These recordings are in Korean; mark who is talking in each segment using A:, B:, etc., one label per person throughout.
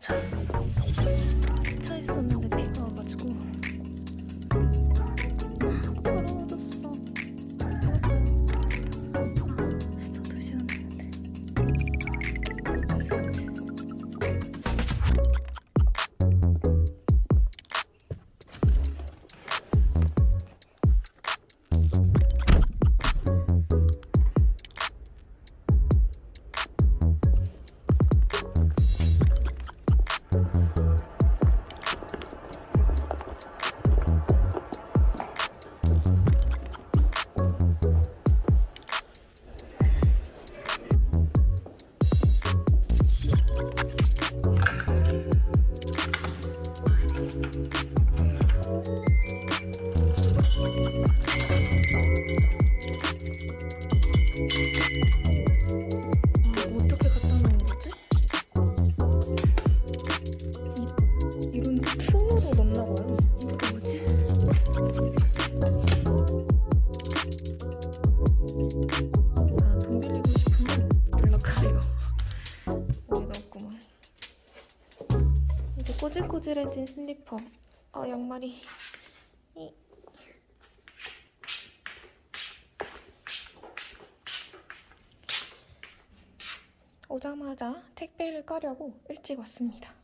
A: 가 꼬질꼬질해진 슬리퍼. 아, 양말이. 이. 오자마자 택배를 까려고 일찍 왔습니다.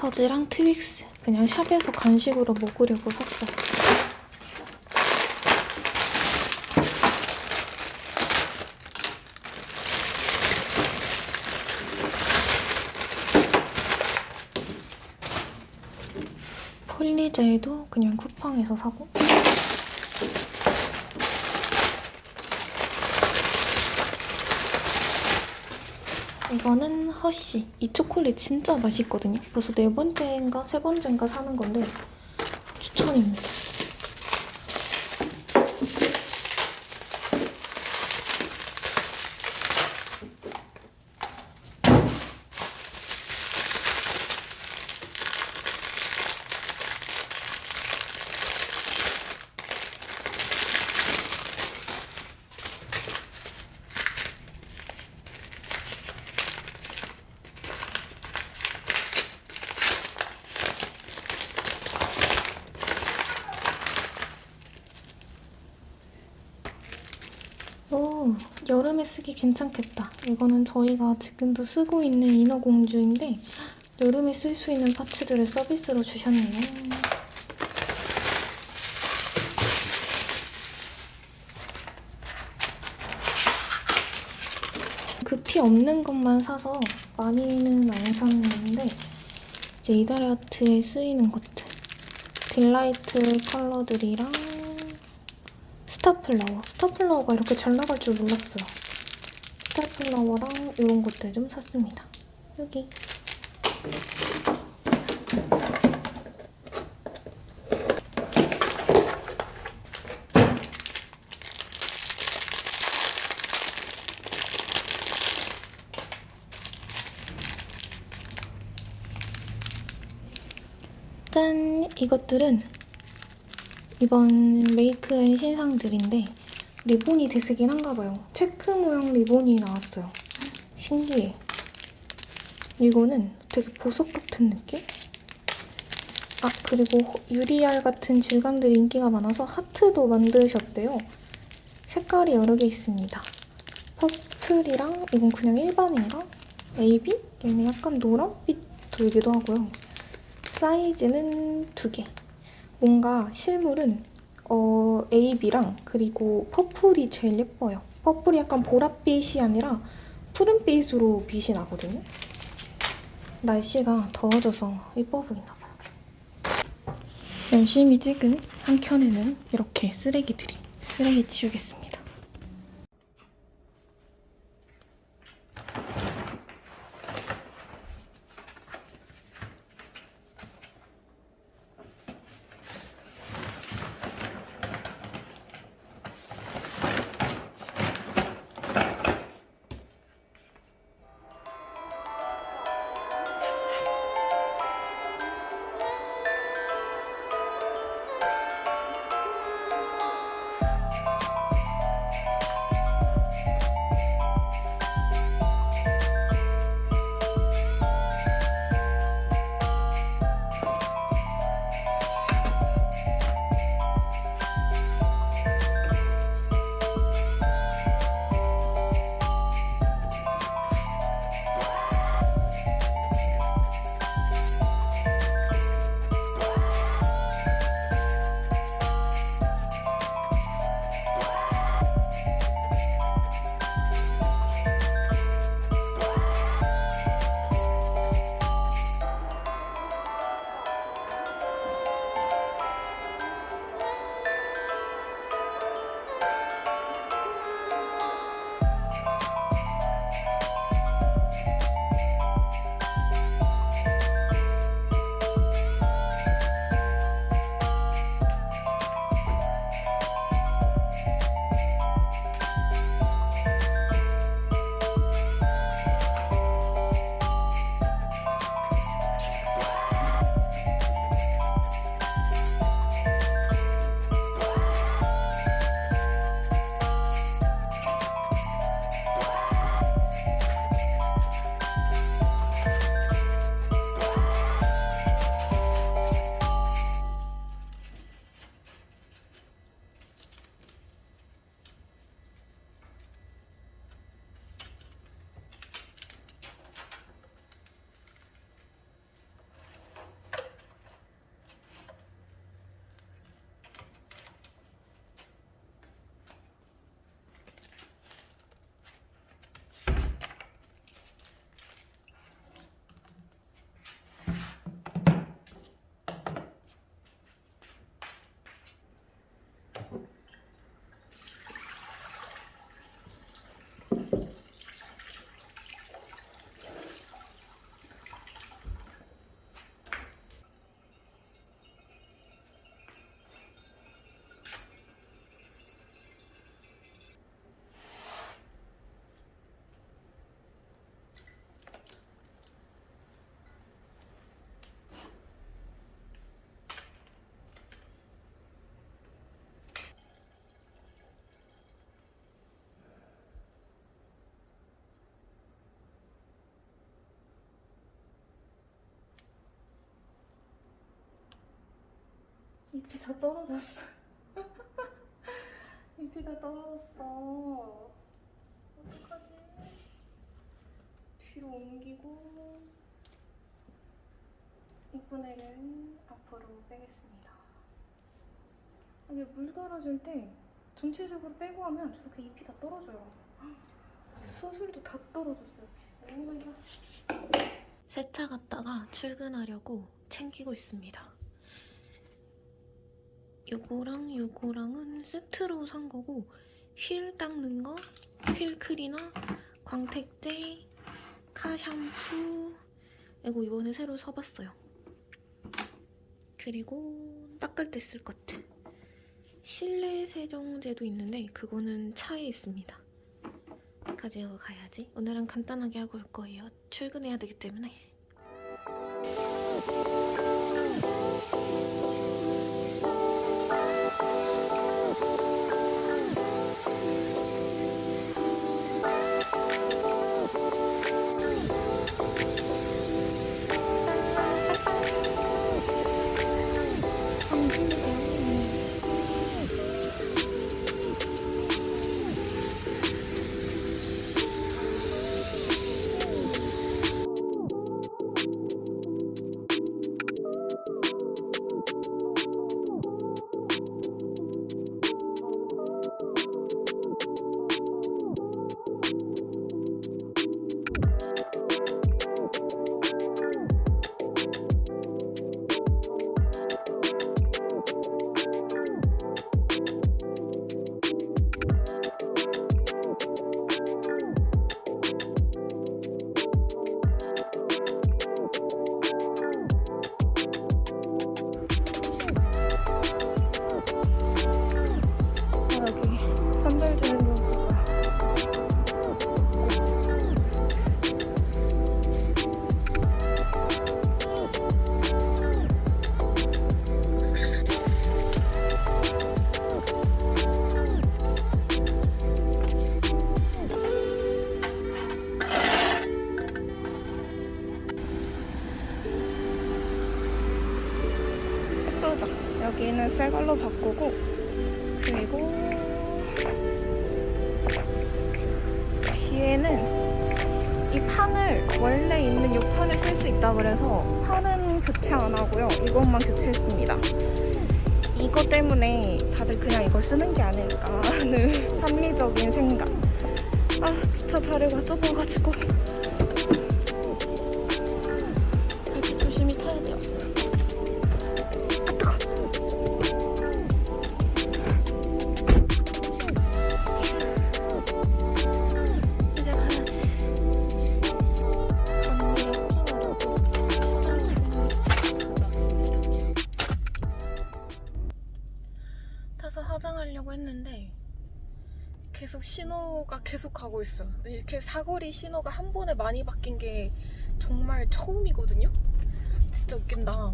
A: 스니커즈랑 트윅스 그냥 샵에서 간식으로 먹으려고 샀어요. 폴리젤도 그냥 쿠팡에서 사고 이거는 허쉬. 이 초콜릿 진짜 맛있거든요. 벌써 네 번째인가 세 번째인가 사는 건데 추천입니다 오, 여름에 쓰기 괜찮겠다. 이거는 저희가 지금도 쓰고 있는 인어공주인데 여름에 쓸 수 있는 파츠들을 서비스로 주셨네요. 급히 없는 것만 사서 많이는 안 샀는데 이제 이달아트에 쓰이는 것들 딜라이트 컬러들이랑 스타플라워. 스타플라워가 이렇게 잘 나갈 줄 몰랐어요. 스타플라워랑 이런 것들 좀 샀습니다. 여기. 짠! 이것들은 이번 메이크앤 신상들인데 리본이 대세긴 한가 봐요. 체크 모양 리본이 나왔어요. 신기해. 이거는 되게 보석 같은 느낌? 아 그리고 허- 유리알 같은 질감들이 인기가 많아서 하트도 만드셨대요. 색깔이 여러 개 있습니다. purple이랑 이건 그냥 일반인가? AB? 얘는 약간 노란빛 돌기도 하고요. 사이즈는 두 개. 뭔가 실물은 어, AB랑 그리고 purple이 제일 예뻐요. purple이 약간 보랏빛이 아니라 푸른빛으로 빛이 나거든요. 날씨가 더워져서 예뻐 보이나 봐요. 열심히 찍은 한 켠에는 이렇게 쓰레기들이 쓰레기 치우겠습니다. 잎이 다 떨어졌어. 잎이 다 떨어졌어. 어떡하지? 뒤로 옮기고 이쁜 애를 앞으로 빼겠습니다. 이게 물 갈아줄 때 전체적으로 빼고 하면 저렇게 잎이 다 떨어져요. 수술도 다 떨어졌어요. Oh my god. 세차 갔다가 출근하려고 챙기고 있습니다. 요거랑 요거랑은 세트로 산 거고 휠 닦는 거, 휠 클리너, 광택제, 카 샴푸 이거 이번에 새로 사봤어요. 그리고 닦을 때 쓸 것들. 실내 세정제도 있는데 그거는 차에 있습니다. 가지고 가야지. 오늘은 간단하게 하고 올 거예요. 출근해야 되기 때문에. 있어. 이렇게 사거리 신호가 한 번에 많이 바뀐 게 정말 처음이거든요. 진짜 웃긴다.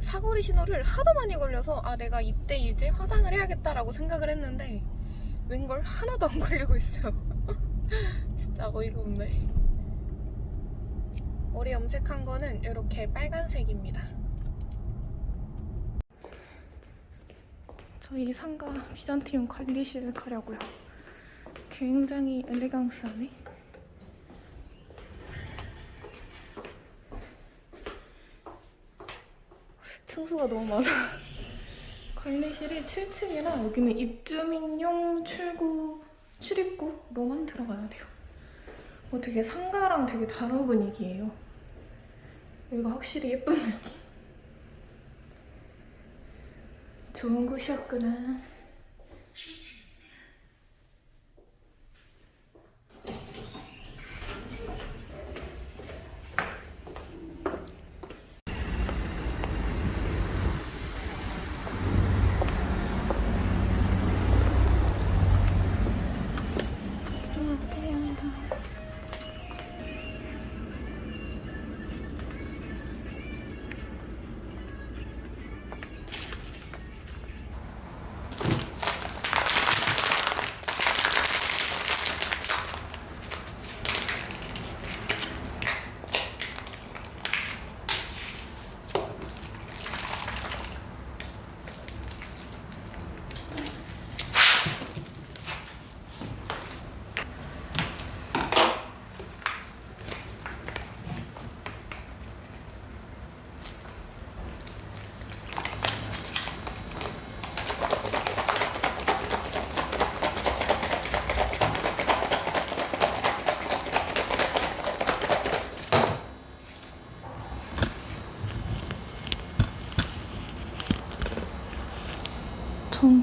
A: 사거리 신호를 하도 많이 걸려서 아 내가 이때 이제 화장을 해야겠다라고 생각을 했는데 웬걸 하나도 안 걸리고 있어요. 진짜 어이가 없네. 머리 염색한 거는 이렇게 빨간색입니다. 저희 상가 비잔티움 관리실을 가려고요. 굉장히 엘레강스하네. 층수가 너무 많아. 관리실이 7층이라 여기는 입주민용 출구, 출입구로만 들어가야 돼요. 어, 되게 상가랑 되게 다른 분위기예요. 여기가 확실히 예쁜 느낌. 좋은 곳이었구나.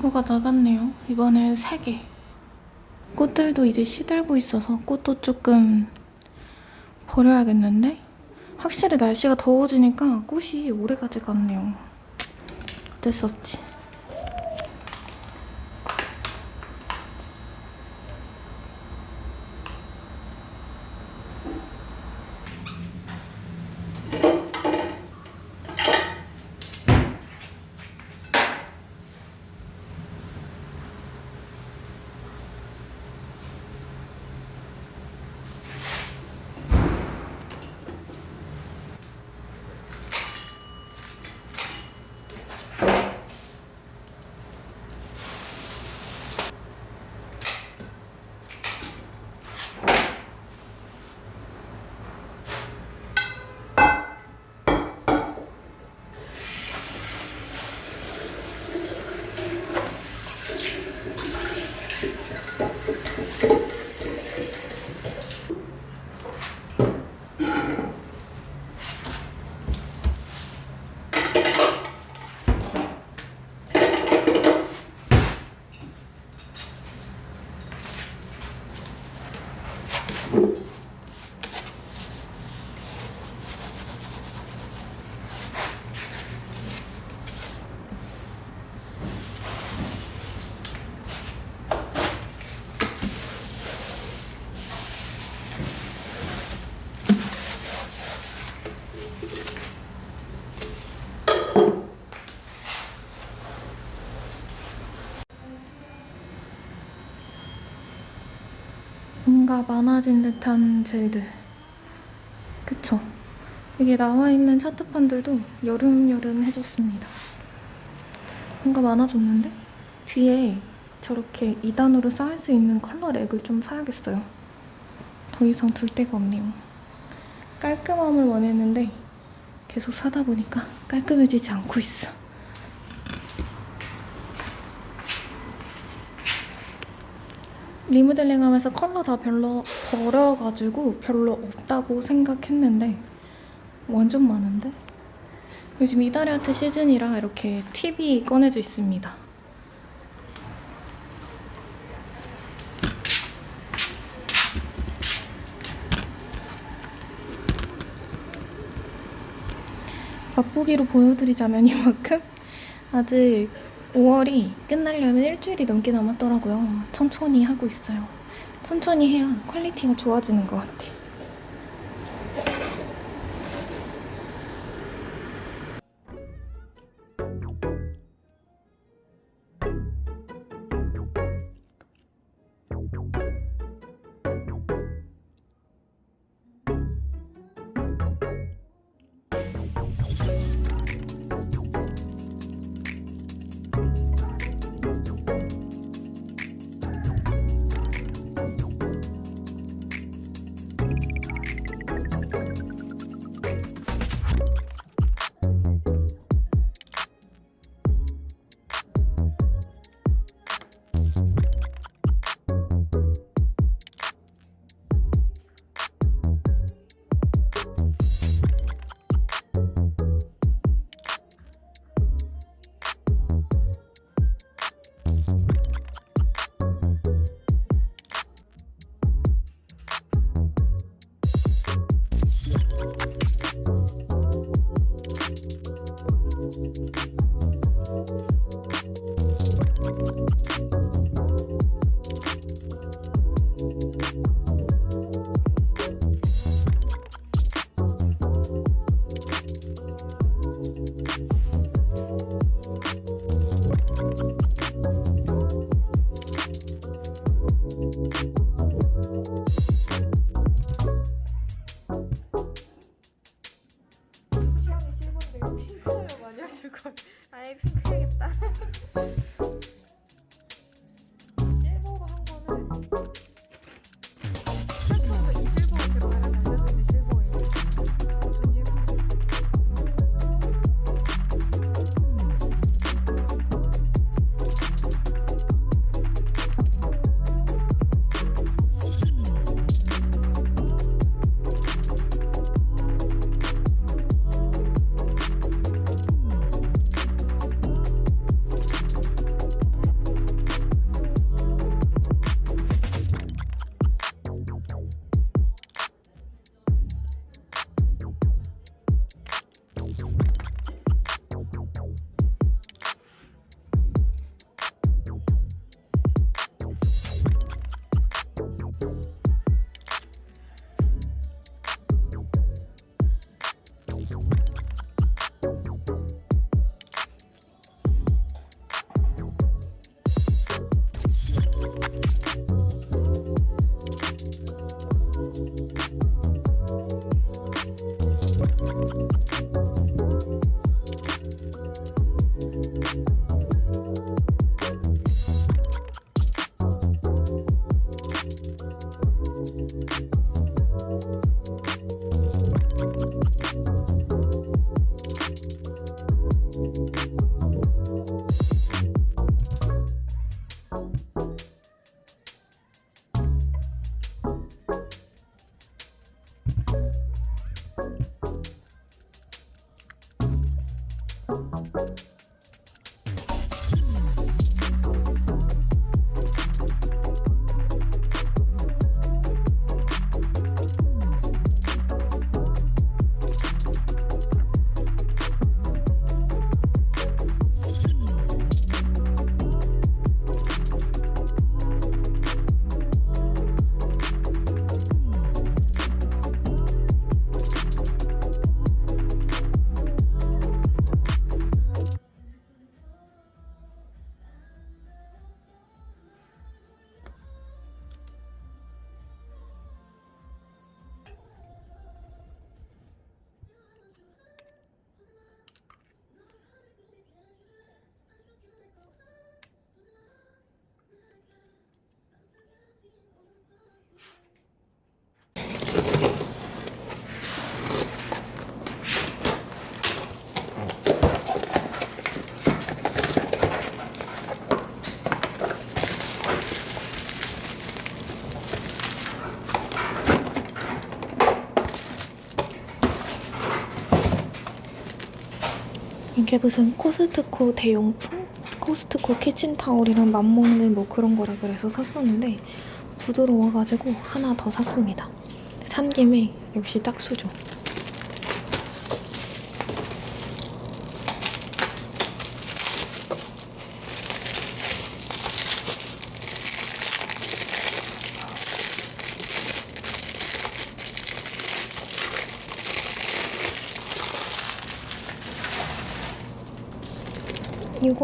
A: 전구가 나갔네요. 이번엔 3개. 꽃들도 이제 시들고 있어서 꽃도 조금 버려야겠는데? 확실히 날씨가 더워지니까 꽃이 오래 가지가 않네요. 어쩔 수 없지. 많아진 듯한 젤들. 그쵸? 여기 나와 있는 차트판들도 여름여름 해줬습니다. 뭔가 많아졌는데? 뒤에 저렇게 2단으로 쌓을 수 있는 컬러 렉을 좀 사야겠어요. 더 이상 둘 데가 없네요. 깔끔함을 원했는데 계속 사다 보니까 깔끔해지지 않고 있어. 리모델링 하면서 컬러 다 별로 버려가지고 별로 없다고 생각했는데 완전 많은데? 요즘 이달의 아트 시즌이라 이렇게 팁이 꺼내져 있습니다. 맛보기로 보여드리자면 이만큼 아직 5월이 끝나려면 일주일이 넘게 남았더라고요. 천천히 하고 있어요. 천천히 해야 quality가 좋아지는 것 같아.
B: 취
A: 이게 무슨 코스트코 대용품? 코스트코 키친타올이랑 맞먹는 뭐 그런 거라 그래서 샀었는데 부드러워가지고 하나 더 샀습니다. 산 김에 역시 짝수죠.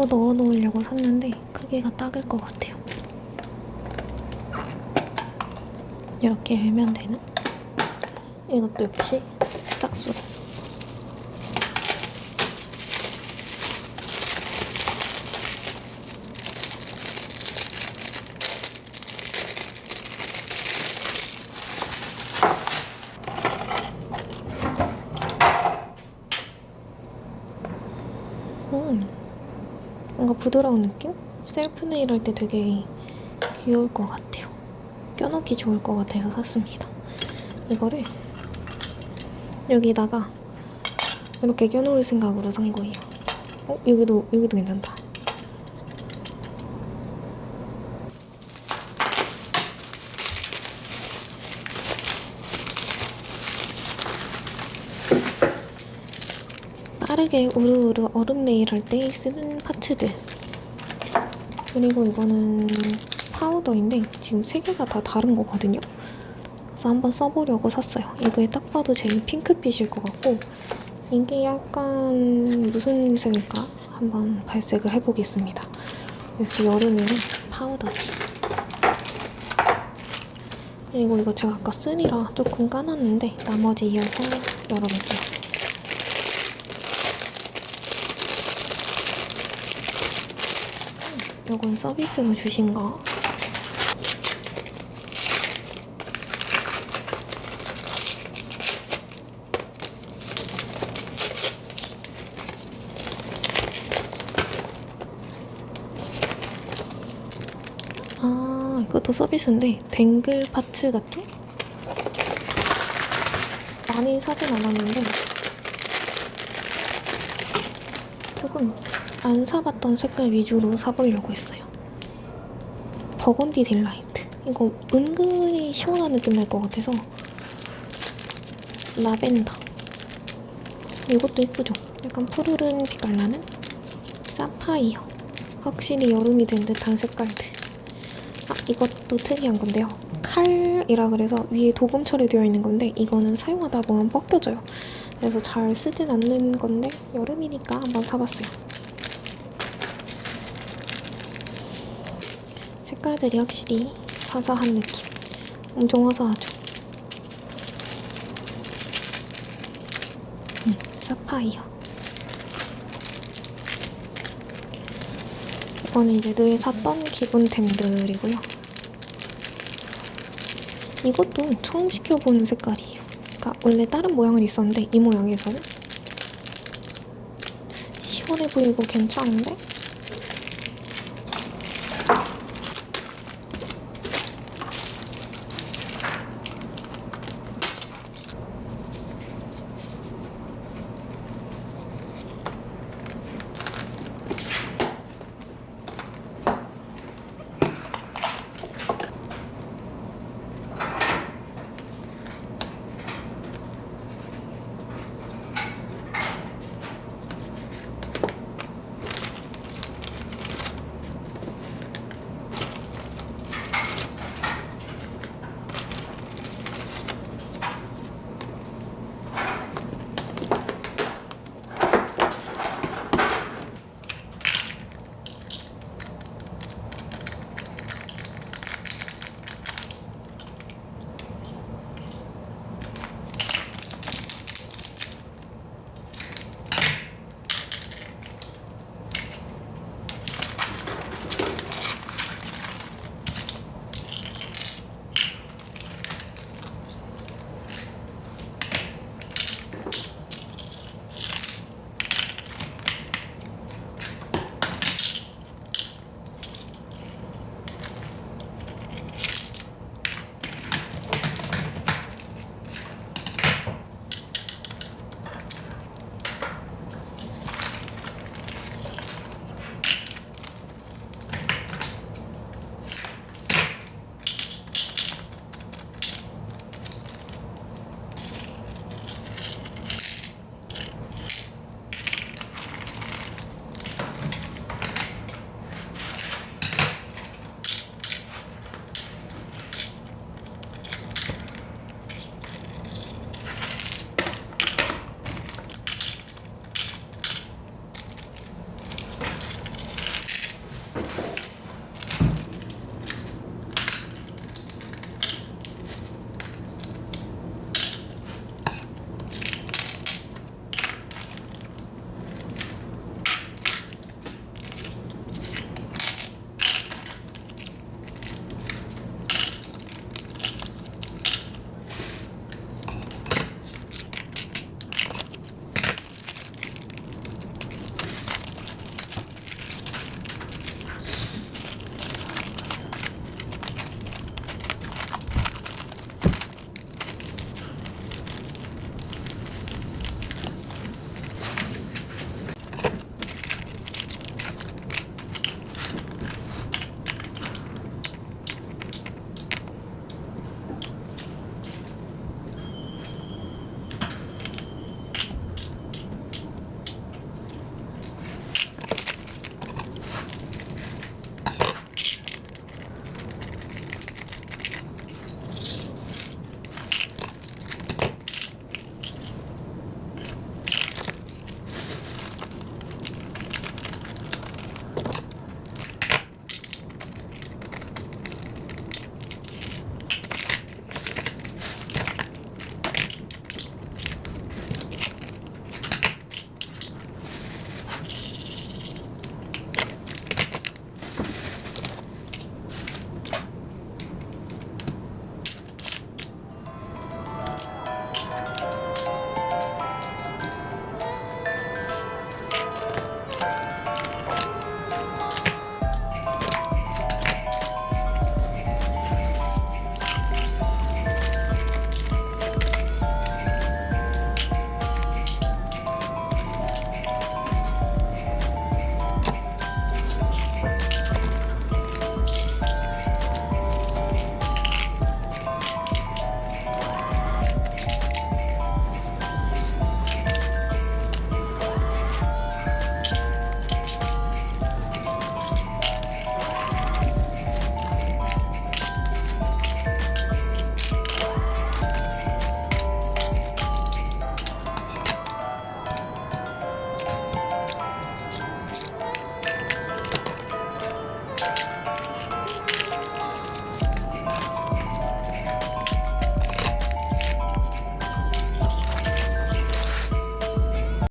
A: 이거 넣어 놓으려고 샀는데 크기가 딱일 것 같아요. 이렇게 열면 되는? 이것도 역시 짝수로. 음. 뭔가 부드러운 느낌? 셀프 네일 할 때 되게 귀여울 것 같아요. 껴놓기 좋을 것 같아서 샀습니다. 이거를 여기다가 이렇게 껴놓을 생각으로 산 거예요. 어? 여기도, 여기도 괜찮다. 빠르게 우르우르 얼음 네일 할 때 쓰는 파츠들. 그리고 이거는 파우더인데 지금 세 개가 다 다른 거거든요. 그래서 한번 써보려고 샀어요. 이게 딱 봐도 제일 핑크빛일 것 같고 이게 약간 무슨 색일까? 한번 발색을 해보겠습니다. 역시 여름에는 파우더지 그리고 이거 제가 아까 쓰니라 조금 까놨는데 나머지 이어서 열어볼게요 이건 서비스로 주신 거. 아, 이것도 서비스인데 댕글 파츠 같은? 많이 사진 않았는데 조금 안 사봤던 색깔 위주로 사보려고 했어요. 버건디 딜라이트. 이거 은근히 시원한 느낌 날 것 같아서 라벤더. 이것도 예쁘죠? 약간 푸르른 빛깔 나는 사파이어. 확실히 여름이 된 듯한 색깔들. 아, 이것도 특이한 건데요. 칼이라 그래서 위에 도금 처리되어 있는 건데 이거는 사용하다 보면 벗겨져요. 그래서 잘 쓰진 않는 건데 여름이니까 한번 사봤어요. 색깔들이 확실히 화사한 느낌. 엄청 화사하죠. 음, 사파이어. 이거는 이제 늘 샀던 기본템들이고요. 이것도 처음 시켜보는 색깔이에요. 그러니까 원래 다른 모양은 있었는데 이 모양에서는 시원해 보이고 괜찮은데